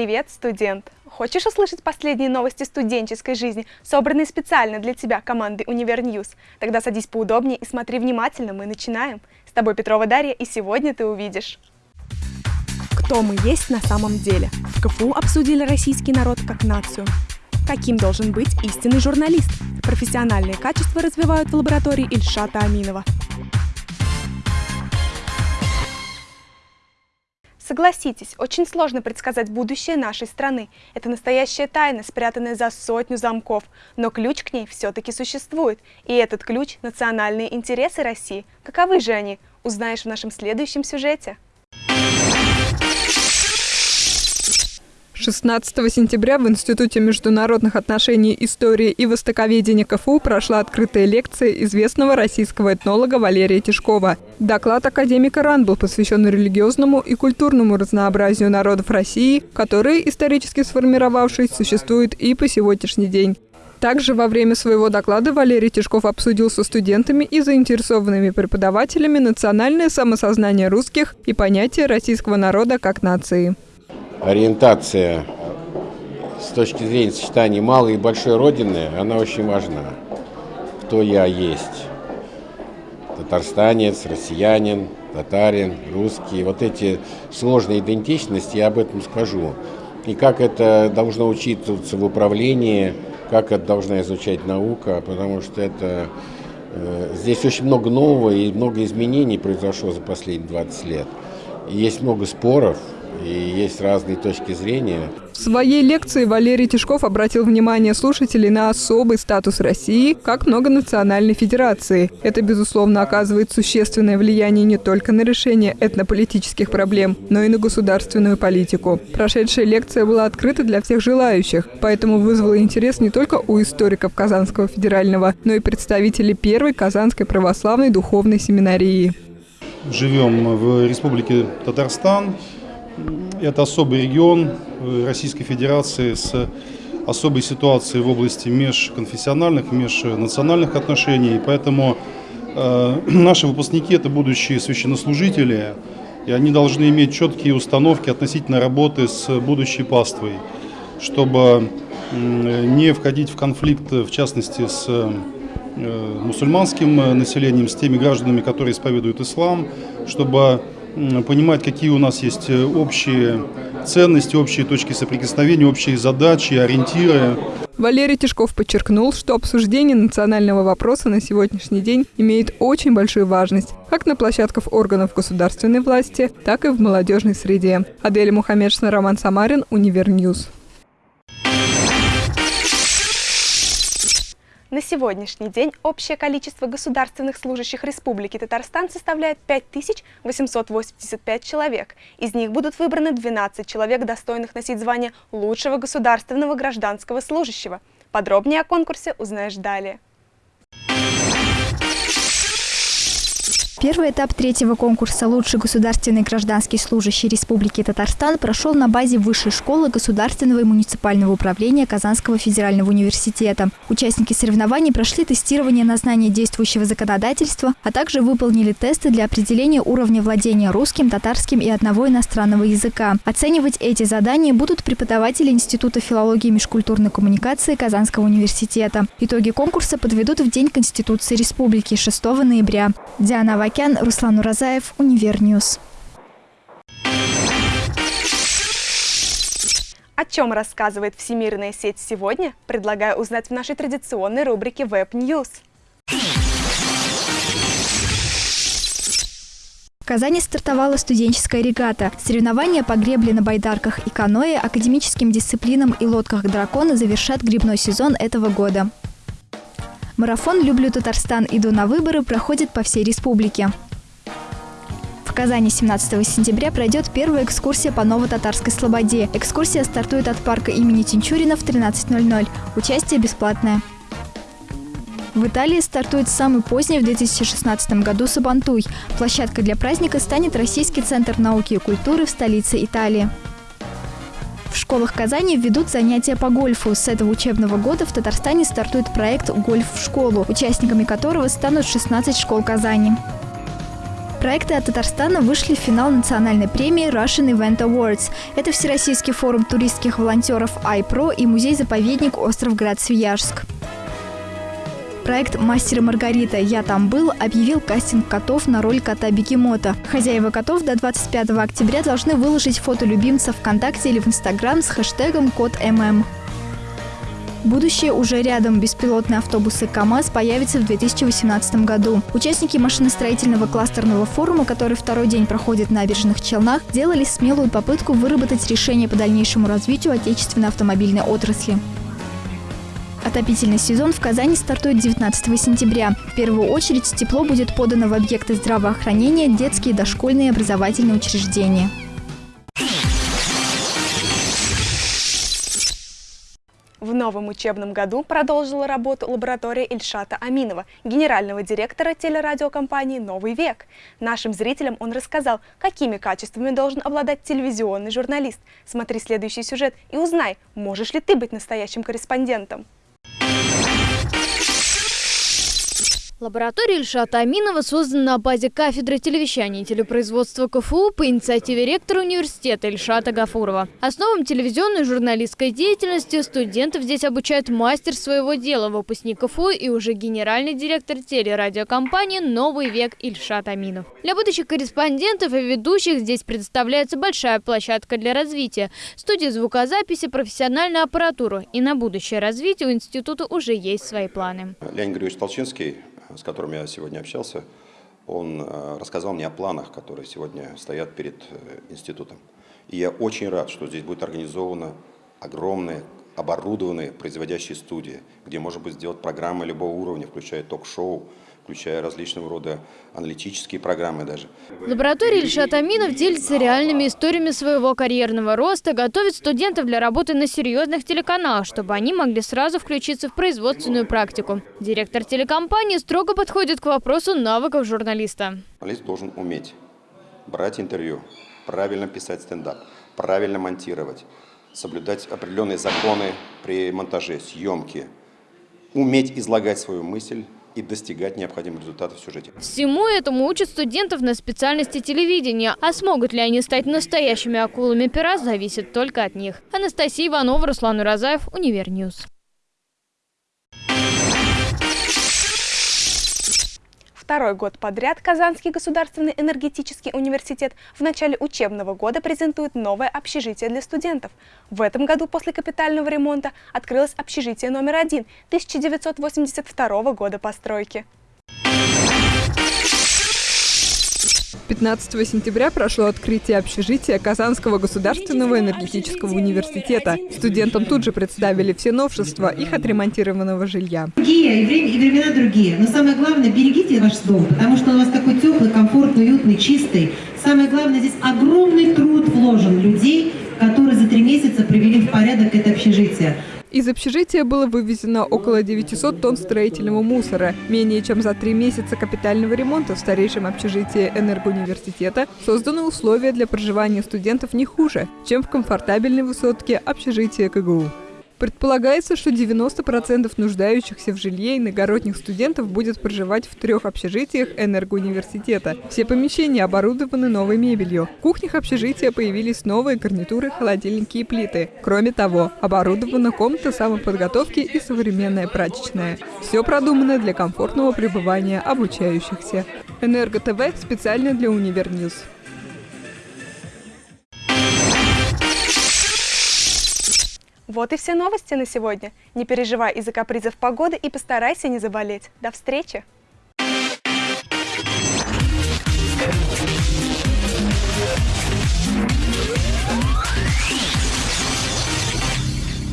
Привет, студент! Хочешь услышать последние новости студенческой жизни, собранные специально для тебя командой Univer News? Тогда садись поудобнее и смотри внимательно, мы начинаем. С тобой Петрова Дарья, и сегодня ты увидишь. Кто мы есть на самом деле? В КФУ обсудили российский народ как нацию. Каким должен быть истинный журналист? Профессиональные качества развивают в лаборатории Ильшата Аминова. Согласитесь, очень сложно предсказать будущее нашей страны. Это настоящая тайна, спрятанная за сотню замков. Но ключ к ней все-таки существует. И этот ключ – национальные интересы России. Каковы же они? Узнаешь в нашем следующем сюжете. 16 сентября в Институте международных отношений, истории и востоковедения КФУ прошла открытая лекция известного российского этнолога Валерия Тишкова. Доклад академика РАН был посвящен религиозному и культурному разнообразию народов России, которые, исторически сформировавшись, существуют и по сегодняшний день. Также во время своего доклада Валерий Тишков обсудил со студентами и заинтересованными преподавателями национальное самосознание русских и понятие российского народа как нации ориентация с точки зрения сочетания малой и большой родины, она очень важна. Кто я есть? Татарстанец, россиянин, татарин, русский. Вот эти сложные идентичности, я об этом скажу. И как это должно учитываться в управлении, как это должна изучать наука, потому что это э, здесь очень много нового и много изменений произошло за последние 20 лет. Есть много споров, и есть разные точки зрения. В своей лекции Валерий Тишков обратил внимание слушателей на особый статус России как многонациональной федерации. Это, безусловно, оказывает существенное влияние не только на решение этнополитических проблем, но и на государственную политику. Прошедшая лекция была открыта для всех желающих, поэтому вызвала интерес не только у историков Казанского федерального, но и представителей первой Казанской православной духовной семинарии. Живем в Республике Татарстан, это особый регион э, Российской Федерации с особой ситуацией в области межконфессиональных, межнациональных отношений. И поэтому э, наши выпускники – это будущие священнослужители, и они должны иметь четкие установки относительно работы с будущей паствой, чтобы не входить в конфликт, в частности, с э, мусульманским населением, с теми гражданами, которые исповедуют ислам, чтобы понимать, какие у нас есть э, общие ценности, общие точки соприкосновения, общие задачи, ориентиры. Валерий Тишков подчеркнул, что обсуждение национального вопроса на сегодняшний день имеет очень большую важность как на площадках органов государственной власти, так и в молодежной среде. Адель Мухаммедшина, Роман Самарин, Univer News. На сегодняшний день общее количество государственных служащих Республики Татарстан составляет 5885 человек. Из них будут выбраны 12 человек, достойных носить звание лучшего государственного гражданского служащего. Подробнее о конкурсе узнаешь далее. Первый этап третьего конкурса «Лучший государственный гражданский служащий Республики Татарстан» прошел на базе Высшей школы государственного и муниципального управления Казанского федерального университета. Участники соревнований прошли тестирование на знание действующего законодательства, а также выполнили тесты для определения уровня владения русским, татарским и одного иностранного языка. Оценивать эти задания будут преподаватели Института филологии и межкультурной коммуникации Казанского университета. Итоги конкурса подведут в День Конституции Республики 6 ноября. Диана Авакян, Руслан Уразаев, Univer News. О чем рассказывает всемирная сеть сегодня, предлагаю узнать в нашей традиционной рубрике Web News. В Казани стартовала студенческая регата. Соревнования по гребле на байдарках и каноэ, академическим дисциплинам и лодках дракона завершат грибной сезон этого года. Марафон «Люблю Татарстан. Иду на выборы» проходит по всей республике. В Казани 17 сентября пройдет первая экскурсия по Ново-Татарской Слободе. Экскурсия стартует от парка имени Тинчурина в 13.00. Участие бесплатное. В Италии стартует самый поздний в 2016 году Сабантуй. Площадкой для праздника станет Российский центр науки и культуры в столице Италии. В школах Казани ведут занятия по гольфу. С этого учебного года в Татарстане стартует проект «Гольф в школу», участниками которого станут 16 школ Казани. Проекты от Татарстана вышли в финал национальной премии Russian Event Awards. Это Всероссийский форум туристских волонтеров iPro и музей-заповедник Остров Град-Свияжск. Проект «Мастер и Маргарита. Я там был» объявил кастинг котов на роль кота-бегемота. Хозяева котов до 25 октября должны выложить фото любимца ВКонтакте или в Инстаграм с хэштегом «Кот ММ». Будущее уже рядом. Беспилотные автобусы КАМАЗ появятся в 2018 году. Участники машиностроительного кластерного форума, который второй день проходит в набережных Челнах, делали смелую попытку выработать решение по дальнейшему развитию отечественной автомобильной отрасли. Отопительный сезон в Казани стартует 19 сентября. В первую очередь тепло будет подано в объекты здравоохранения, детские и дошкольные образовательные учреждения. В новом учебном году продолжила работу лаборатория Ильшата Аминова, генерального директора телерадиокомпании «Новый век». Нашим зрителям он рассказал, какими качествами должен обладать телевизионный журналист. Смотри следующий сюжет и узнай, можешь ли ты быть настоящим корреспондентом. Лаборатория Ильшата Аминова создана на базе кафедры телевещания и телепроизводства КФУ по инициативе ректора университета Ильшата Гафурова. Основам телевизионной журналистской деятельности студентов здесь обучают мастер своего дела, выпускник КФУ и уже генеральный директор телерадиокомпании «Новый век» Ильшат Аминов. Для будущих корреспондентов и ведущих здесь предоставляется большая площадка для развития, студия звукозаписи, профессиональная аппаратура. И на будущее развитие у института уже есть свои планы. Леонид Григорьевич Толчинский с которым я сегодня общался, он э, рассказал мне о планах, которые сегодня стоят перед э, институтом. И я очень рад, что здесь будет организована огромная оборудованные производящие студии, где можно будет сделать программы любого уровня, включая ток-шоу, включая различного рода аналитические программы даже. Лаборатория Ильшат Аминов делится реальными историями своего карьерного роста, готовит студентов для работы на серьезных телеканалах, чтобы они могли сразу включиться в производственную практику. Директор телекомпании строго подходит к вопросу навыков журналиста. Журналист должен уметь брать интервью, правильно писать стендап, правильно монтировать, соблюдать определенные законы при монтаже, съемке, уметь излагать свою мысль, и достигать необходимых результатов в сюжете. Всему этому учат студентов на специальности телевидения. А смогут ли они стать настоящими акулами пера, зависит только от них. Анастасия Иванова, Руслан Уразаев, Univer News. Второй год подряд Казанский государственный энергетический университет в начале учебного года презентует новое общежитие для студентов. В этом году после капитального ремонта открылось общежитие номер один 1982 года постройки. 15 сентября прошло открытие общежития Казанского государственного энергетического университета. Студентам тут же представили все новшества их отремонтированного жилья. Другие, и, время, и времена другие. Но самое главное, берегите ваш дом, потому что он у вас такой теплый, комфортный, уютный, чистый. Самое главное, здесь огромный труд вложен людей, которые за три месяца привели в порядок это общежитие. Из общежития было вывезено около 900 тонн строительного мусора. Менее чем за три месяца капитального ремонта в старейшем общежитии энергоуниверситета созданы условия для проживания студентов не хуже, чем в комфортабельной высотке общежития КГУ. Предполагается, что 90% нуждающихся в жилье иногородних студентов будет проживать в трех общежитиях энергоуниверситета. Все помещения оборудованы новой мебелью. В кухнях общежития появились новые гарнитуры, холодильники и плиты. Кроме того, оборудована комната самоподготовки и современная прачечная. Все продумано для комфортного пребывания обучающихся. Энерго ТВ специально для Univer News. Вот и все новости на сегодня. Не переживай из-за капризов погоды и постарайся не заболеть. До встречи!